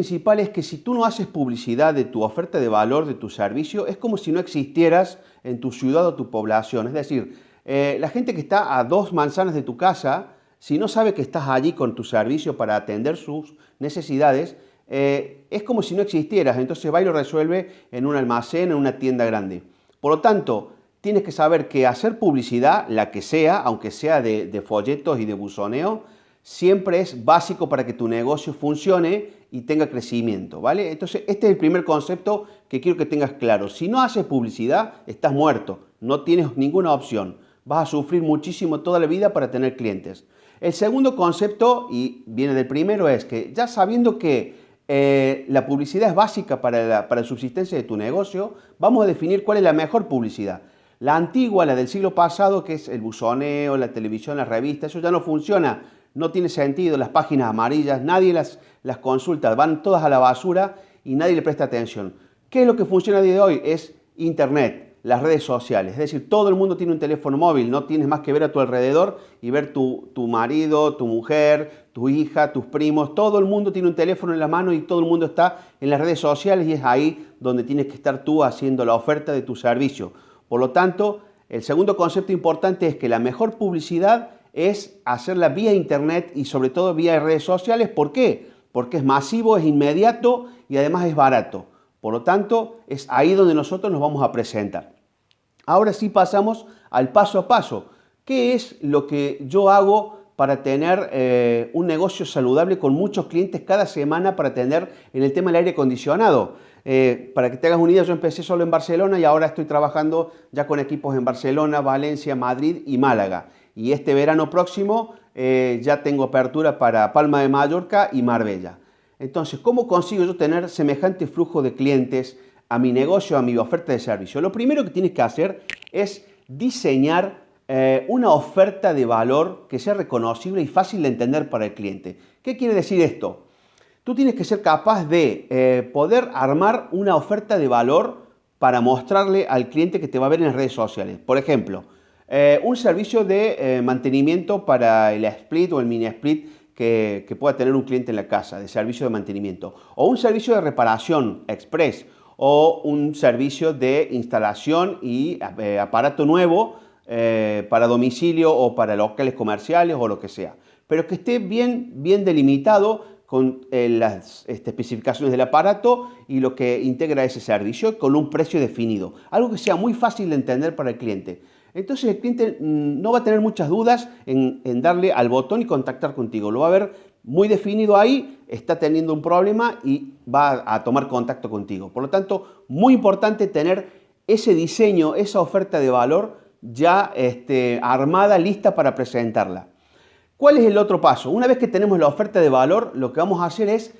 principal es que si tú no haces publicidad de tu oferta de valor, de tu servicio, es como si no existieras en tu ciudad o tu población. Es decir, eh, la gente que está a dos manzanas de tu casa, si no sabe que estás allí con tu servicio para atender sus necesidades, eh, es como si no existieras. Entonces va y lo resuelve en un almacén, en una tienda grande. Por lo tanto, tienes que saber que hacer publicidad, la que sea, aunque sea de, de folletos y de buzoneo, siempre es básico para que tu negocio funcione y tenga crecimiento, ¿vale? Entonces, este es el primer concepto que quiero que tengas claro. Si no haces publicidad, estás muerto, no tienes ninguna opción. Vas a sufrir muchísimo toda la vida para tener clientes. El segundo concepto, y viene del primero, es que ya sabiendo que eh, la publicidad es básica para la, para la subsistencia de tu negocio, vamos a definir cuál es la mejor publicidad. La antigua, la del siglo pasado, que es el buzoneo, la televisión, la revista, eso ya no funciona no tiene sentido, las páginas amarillas, nadie las, las consulta, van todas a la basura y nadie le presta atención. ¿Qué es lo que funciona a día de hoy? Es Internet, las redes sociales. Es decir, todo el mundo tiene un teléfono móvil, no tienes más que ver a tu alrededor y ver tu, tu marido, tu mujer, tu hija, tus primos, todo el mundo tiene un teléfono en la mano y todo el mundo está en las redes sociales y es ahí donde tienes que estar tú haciendo la oferta de tu servicio. Por lo tanto, el segundo concepto importante es que la mejor publicidad es hacerla vía internet y sobre todo vía redes sociales. ¿Por qué? Porque es masivo, es inmediato y además es barato. Por lo tanto, es ahí donde nosotros nos vamos a presentar. Ahora sí pasamos al paso a paso. ¿Qué es lo que yo hago para tener eh, un negocio saludable con muchos clientes cada semana para tener en el tema del aire acondicionado? Eh, para que te hagas una yo empecé solo en Barcelona y ahora estoy trabajando ya con equipos en Barcelona, Valencia, Madrid y Málaga y este verano próximo eh, ya tengo apertura para Palma de Mallorca y Marbella. Entonces, ¿cómo consigo yo tener semejante flujo de clientes a mi negocio, a mi oferta de servicio? Lo primero que tienes que hacer es diseñar eh, una oferta de valor que sea reconocible y fácil de entender para el cliente. ¿Qué quiere decir esto? Tú tienes que ser capaz de eh, poder armar una oferta de valor para mostrarle al cliente que te va a ver en las redes sociales. Por ejemplo, eh, un servicio de eh, mantenimiento para el split o el mini split que, pueda tener un cliente en la casa, de servicio de mantenimiento. O un servicio de reparación express o un servicio de instalación y eh, aparato nuevo para domicilio o para locales comerciales o lo que sea. Pero que esté bien, bien delimitado con las este, especificaciones del aparato y lo que integra ese servicio con un precio definido. Algo que sea muy fácil de entender para el cliente. Entonces el cliente mm, no va a tener muchas dudas en, darle al botón y contactar contigo. Lo va a ver muy definido ahí, está teniendo un problema y va a tomar contacto contigo. Por lo tanto, muy importante tener ese diseño, esa oferta de valor ya este, armada, lista para presentarla. ¿Cuál es el otro paso? Una vez que tenemos la oferta de valor, lo que vamos a hacer es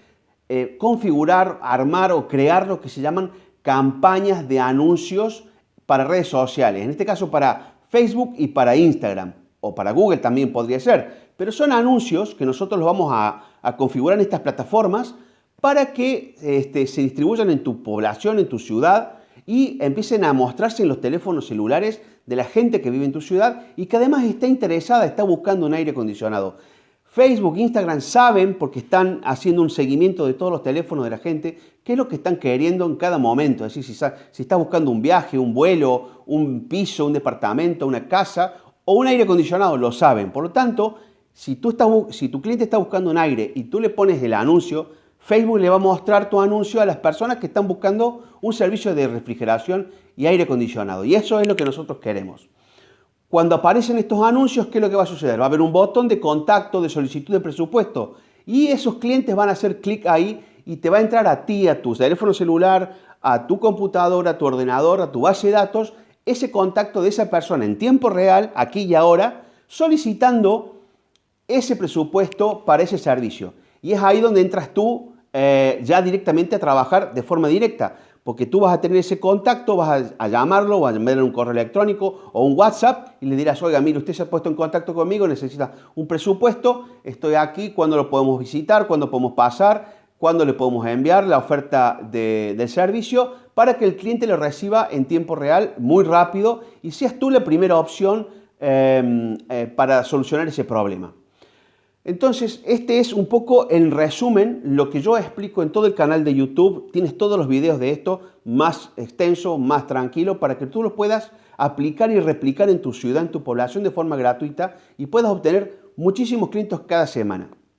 eh, configurar, armar o crear lo que se llaman campañas de anuncios para redes sociales, en este caso para Facebook y para Instagram, o para Google también podría ser, pero son anuncios que nosotros los vamos a, configurar en estas plataformas para que este, se distribuyan en tu población, en tu ciudad, y empiecen a mostrarse en los teléfonos celulares de la gente que vive en tu ciudad y que además está interesada, está buscando un aire acondicionado. Facebook, Instagram saben, porque están haciendo un seguimiento de todos los teléfonos de la gente, qué es lo que están queriendo en cada momento. Es decir, si, estás buscando un viaje, un vuelo, un piso, un departamento, una casa o un aire acondicionado, lo saben. Por lo tanto, si, si tu cliente está buscando un aire y tú le pones el anuncio, Facebook le va a mostrar tu anuncio a las personas que están buscando un servicio de refrigeración y aire acondicionado. Y eso es lo que nosotros queremos. Cuando aparecen estos anuncios, ¿qué es lo que va a suceder? Va a haber un botón de contacto, de solicitud de presupuesto y esos clientes van a hacer clic ahí y te va a entrar a ti, a tu teléfono celular, a tu computadora, a tu ordenador, a tu base de datos, ese contacto de esa persona en tiempo real, aquí y ahora, solicitando ese presupuesto para ese servicio. Y es ahí donde entras tú eh, ya directamente a trabajar de forma directa porque tú vas a tener ese contacto, vas a, llamarlo, vas a enviarle un correo electrónico o un WhatsApp y le dirás, oiga, mire, usted se ha puesto en contacto conmigo, necesita un presupuesto, estoy aquí, ¿cuándo lo podemos visitar? ¿Cuándo podemos pasar? ¿Cuándo le podemos enviar la oferta del servicio? Para que el cliente lo reciba en tiempo real, muy rápido, y seas tú la primera opción em, eh, para solucionar ese problema. Entonces, este es un poco en resumen lo que yo explico en todo el canal de YouTube. Tienes todos los videos de esto más extenso, más tranquilo, para que tú los puedas aplicar y replicar en tu ciudad, en tu población de forma gratuita y puedas obtener muchísimos clientes cada semana.